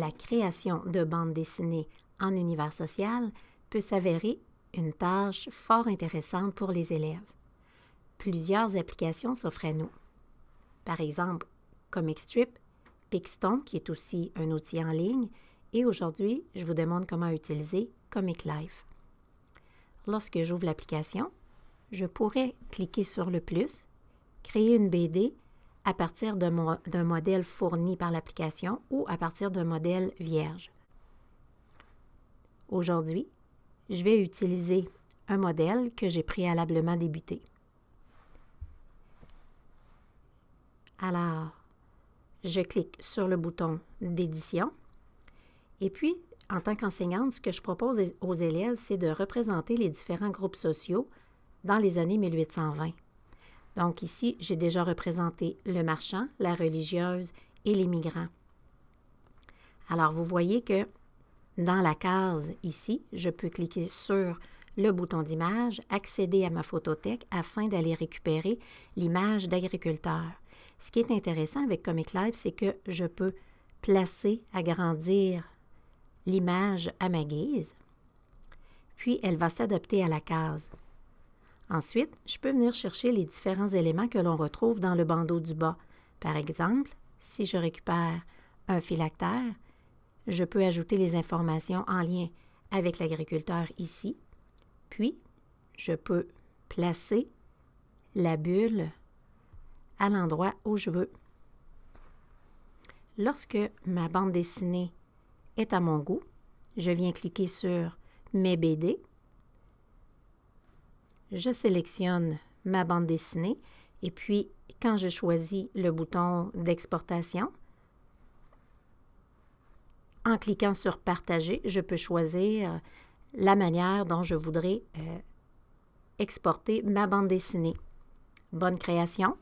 la création de bandes dessinées en univers social peut s'avérer une tâche fort intéressante pour les élèves. Plusieurs applications s'offrent à nous. Par exemple, ComicStrip, Pixton, qui est aussi un outil en ligne, et aujourd'hui, je vous demande comment utiliser Comic Life. Lorsque j'ouvre l'application, je pourrais cliquer sur le plus, créer une BD à partir d'un modèle fourni par l'application ou à partir d'un modèle vierge. Aujourd'hui, je vais utiliser un modèle que j'ai préalablement débuté. Alors, je clique sur le bouton d'édition et puis, en tant qu'enseignante, ce que je propose aux élèves, c'est de représenter les différents groupes sociaux dans les années 1820. Donc ici, j'ai déjà représenté le marchand, la religieuse et les migrants. Alors, vous voyez que dans la case ici, je peux cliquer sur le bouton d'image, accéder à ma photothèque afin d'aller récupérer l'image d'agriculteur. Ce qui est intéressant avec Comic Live, c'est que je peux placer, agrandir l'image à ma guise, puis elle va s'adapter à la case. Ensuite, je peux venir chercher les différents éléments que l'on retrouve dans le bandeau du bas. Par exemple, si je récupère un phylactère, je peux ajouter les informations en lien avec l'agriculteur ici, puis je peux placer la bulle à l'endroit où je veux. Lorsque ma bande dessinée est à mon goût, je viens cliquer sur Mes BD je sélectionne ma bande dessinée et puis quand je choisis le bouton d'exportation, en cliquant sur Partager, je peux choisir la manière dont je voudrais euh, exporter ma bande dessinée. Bonne création!